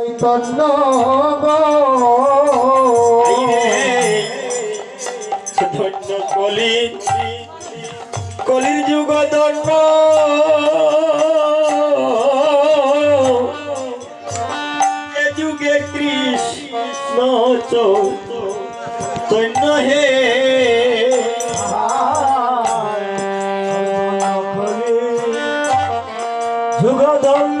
ধন্য কলি। কলির যুগ ধন্য। এ যুগে কৃষ্ণ চৈতন্য হে। যুগ ধন্য।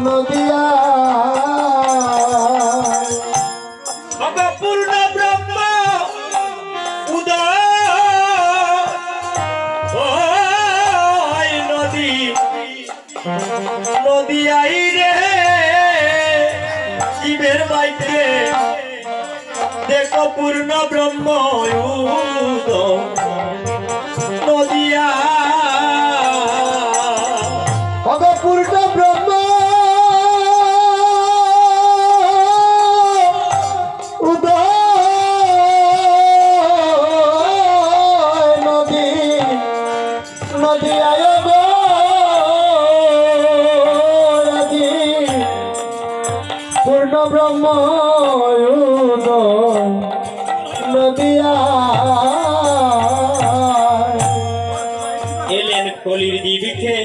নদিয়া। পূর্ণ ব্রহ্ম উদয়। নদী নদী রে। শিবের বাইকে দেখো পূর্ণ এলেন কলির দিবিকে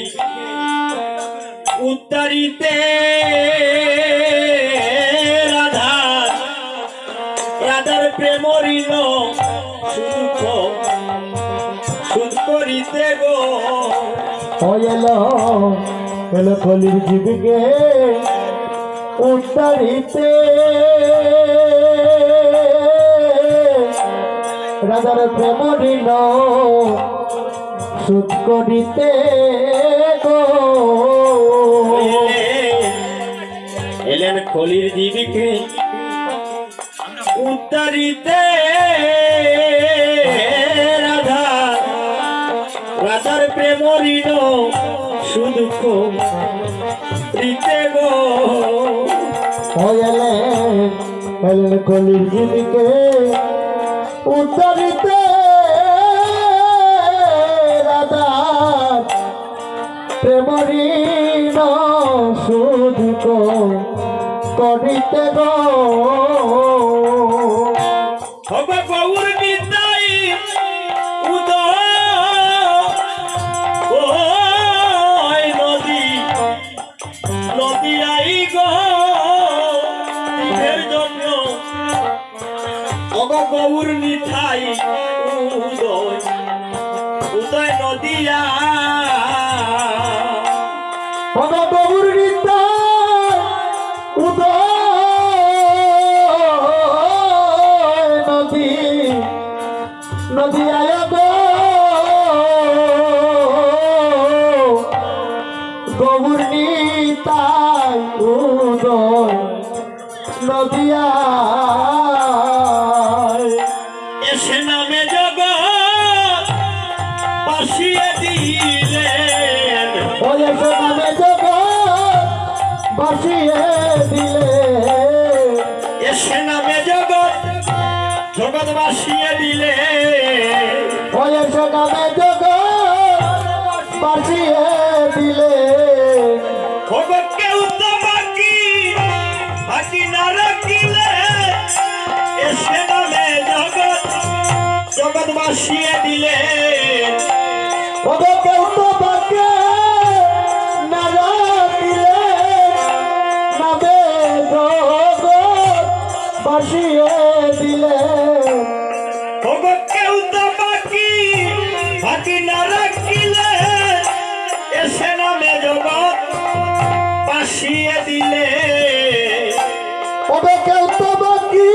উত্তরিতে। রাধা, রাধার প্রেম ঋণ সুখ সুদ করিতে গো। এলো এলো কলির জীবিকে উত্তরিতে। রাজার প্রেম ঋণ সুদ করিতে গো। এলেন কলির জীবিকে উত্তরিতে রাধা রাধার প্রেম ঋণ সুদুঃখ রীতে গো এলেন কলির জীবিকে। উত্তরিতে রাধা প্রেমঋণ সুধিক করিতে গো। হবে গৌর নিতাই উদয় অগ গৌর নিতাই উদয় নদিয়া। পদ গৌর উদয় নদী নদী আয় গো গৌর নিতাই উদয় নদী বাসিয়ে দিলে। এসে নামে জগৎ জগৎ দিলে। ওই এসে নামে জগৎ বাসিয়ে দিলে। কেউ তো বাকি বাকি না রাখিলে এসে নামে জগৎ জগৎ বাসিয়ে দিলে। ওদের কেউ তো বাসিয়ে দিলে। কেউ তো বাকি বাকি না রাখিলে এসে নামে জগৎ বাসিয়ে দিলে। কেউ তো বাকি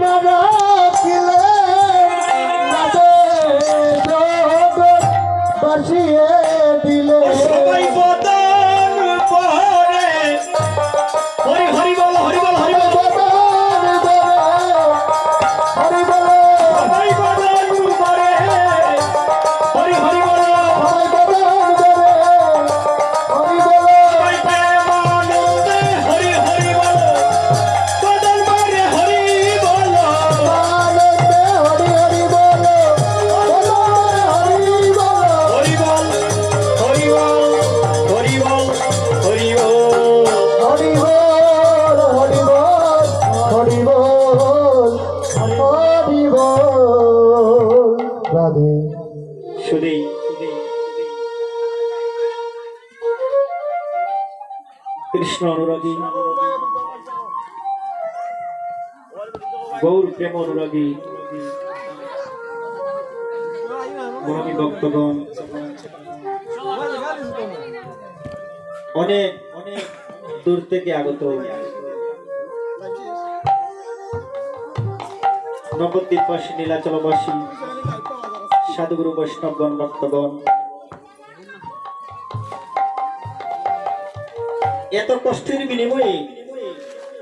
না রাখিলে না শুধুই। কৃষ্ণ অনুরাগী। গৌর প্রেম অনুরাগী। মহামী ভক্তগণ। অনেক অনেক দূর থেকে আগত। নবদ্বীপবাসী, নীলাচলবাসী। সাধুগুরু বৈষ্ণবগণ ভক্তগণ। এত কষ্টের বিনিময়ে